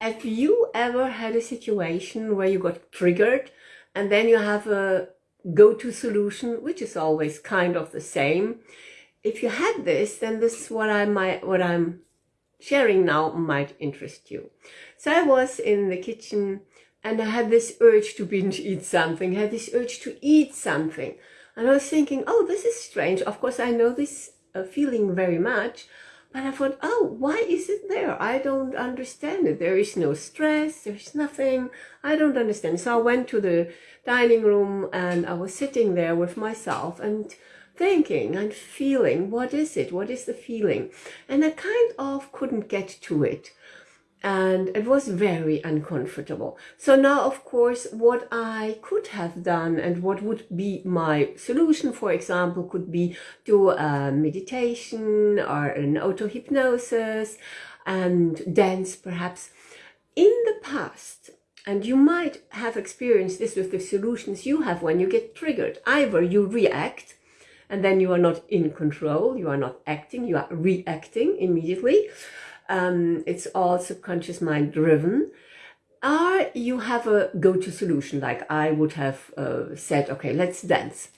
Have you ever had a situation where you got triggered and then you have a go-to solution, which is always kind of the same? If you had this, then this is what I might, what I'm sharing now might interest you. So I was in the kitchen and I had this urge to binge eat something, I had this urge to eat something. And I was thinking, oh, this is strange. Of course, I know this uh, feeling very much, but I thought, oh, why is it there? I don't understand it. There is no stress. There's nothing. I don't understand. So I went to the dining room and I was sitting there with myself and thinking and feeling, what is it? What is the feeling? And I kind of couldn't get to it and it was very uncomfortable. So now, of course, what I could have done and what would be my solution, for example, could be do a meditation or an auto-hypnosis and dance perhaps. In the past, and you might have experienced this with the solutions you have when you get triggered. Either you react and then you are not in control, you are not acting, you are reacting immediately um, it's all subconscious mind driven, or you have a go-to solution, like I would have uh, said, okay, let's dance.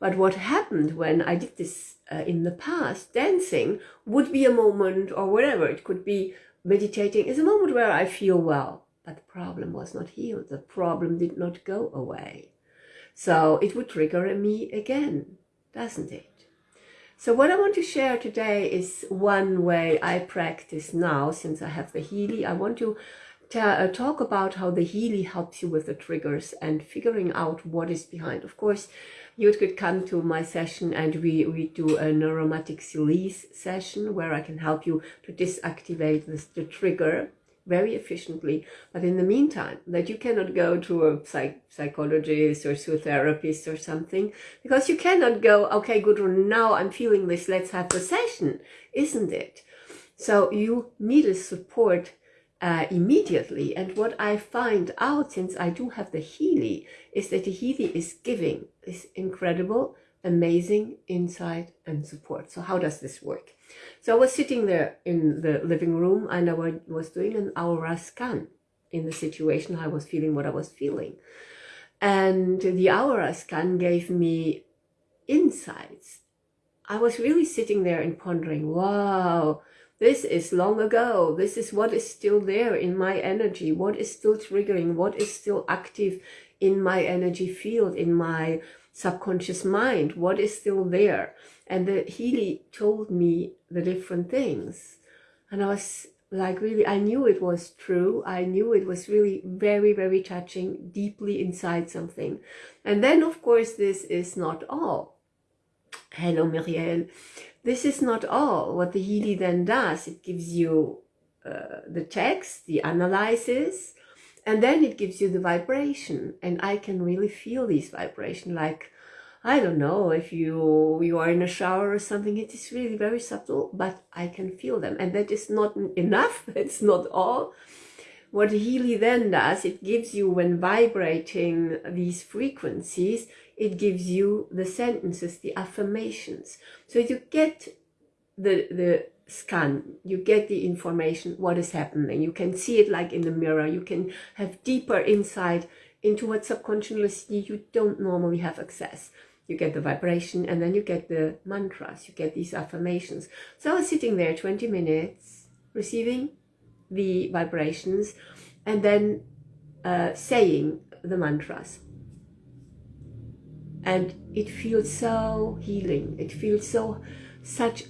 But what happened when I did this uh, in the past, dancing would be a moment or whatever, it could be meditating, is a moment where I feel well, but the problem was not healed. The problem did not go away. So it would trigger me again, doesn't it? So what I want to share today is one way I practice now since I have the Healy. I want to uh, talk about how the Healy helps you with the triggers and figuring out what is behind. Of course, you could come to my session and we, we do a neuromatic release session where I can help you to disactivate this, the trigger very efficiently. But in the meantime, that you cannot go to a psych psychologist or a therapist or something, because you cannot go, okay, good, now I'm feeling this, let's have a session, isn't it? So you need a support uh, immediately. And what I find out, since I do have the Healy, is that the Healy is giving this incredible, amazing insight and support. So how does this work? So I was sitting there in the living room and I was doing an aura scan in the situation. I was feeling what I was feeling. And the aura scan gave me insights. I was really sitting there and pondering, wow, this is long ago. This is what is still there in my energy. What is still triggering? What is still active in my energy field, in my subconscious mind? What is still there? And the Healy told me the different things. And I was like really, I knew it was true. I knew it was really very, very touching, deeply inside something. And then, of course, this is not all. Hello, Muriel. This is not all. What the Healy then does, it gives you uh, the text, the analysis, and then it gives you the vibration. And I can really feel these vibration like I don't know if you you are in a shower or something. It is really very subtle, but I can feel them, and that is not enough. It's not all. What Healy then does, it gives you when vibrating these frequencies, it gives you the sentences, the affirmations. So you get the the scan, you get the information, what is happening. You can see it like in the mirror. You can have deeper insight into what subconsciously you don't normally have access you get the vibration and then you get the mantras, you get these affirmations. So I was sitting there 20 minutes receiving the vibrations and then uh, saying the mantras. And it feels so healing. It feels so, such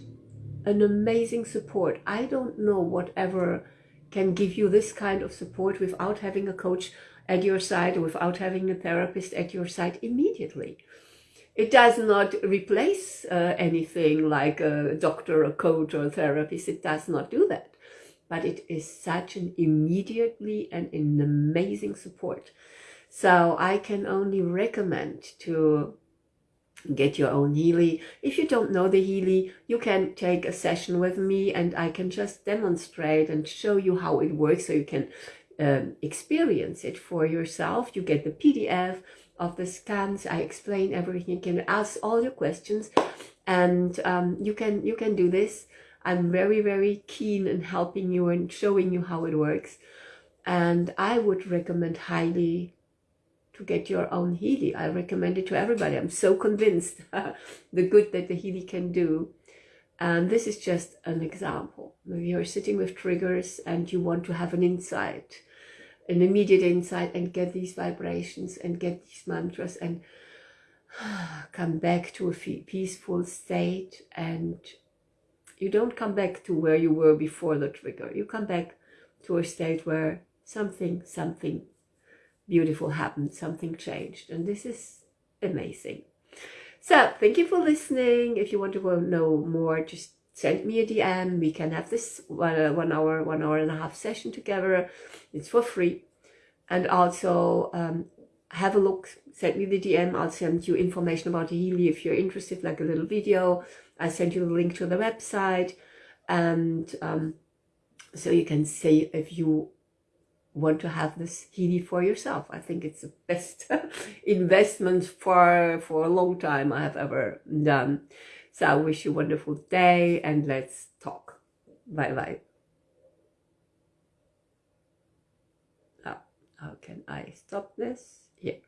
an amazing support. I don't know whatever can give you this kind of support without having a coach at your side without having a therapist at your side immediately. It does not replace uh, anything like a doctor, a coach, or a therapist. It does not do that. But it is such an immediately and an amazing support. So I can only recommend to get your own Healy. If you don't know the Healy, you can take a session with me and I can just demonstrate and show you how it works so you can um, experience it for yourself. You get the PDF, of the scans. I explain everything. You can ask all your questions and um, you can you can do this. I'm very, very keen in helping you and showing you how it works. And I would recommend highly to get your own Healy. I recommend it to everybody. I'm so convinced the good that the Healy can do. And this is just an example. You're sitting with triggers and you want to have an insight, an immediate insight and get these vibrations and get these mantras and come back to a peaceful state and you don't come back to where you were before the trigger. You come back to a state where something, something beautiful happened, something changed. And this is amazing. So thank you for listening. If you want to know more, just send me a DM. We can have this one, uh, one hour, one hour and a half session together. It's for free. And also um, have a look, send me the DM. I'll send you information about Healy if you're interested, like a little video. I send you the link to the website. And um, so you can see if you want to have this Healy for yourself. I think it's the best investment for, for a long time I have ever done. So I wish you a wonderful day and let's talk. Bye bye. Oh, how can I stop this? Here.